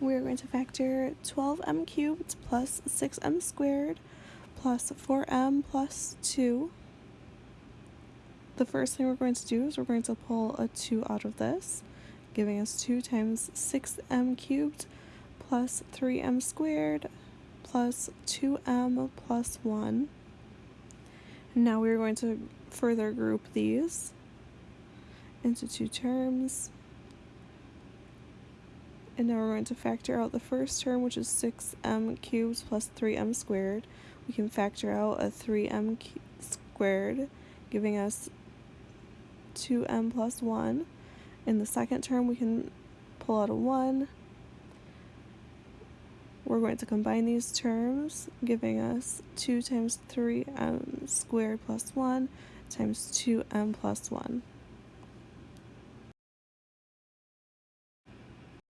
we're going to factor 12m cubed plus 6m squared plus 4m plus 2. The first thing we're going to do is we're going to pull a 2 out of this, giving us 2 times 6m cubed plus 3m squared plus 2m plus 1. And now we're going to further group these into two terms. And now we're going to factor out the first term, which is 6m cubed plus 3m squared. We can factor out a 3m squared, giving us 2m plus 1. In the second term, we can pull out a 1. We're going to combine these terms, giving us 2 times 3m squared plus 1 times 2m plus 1.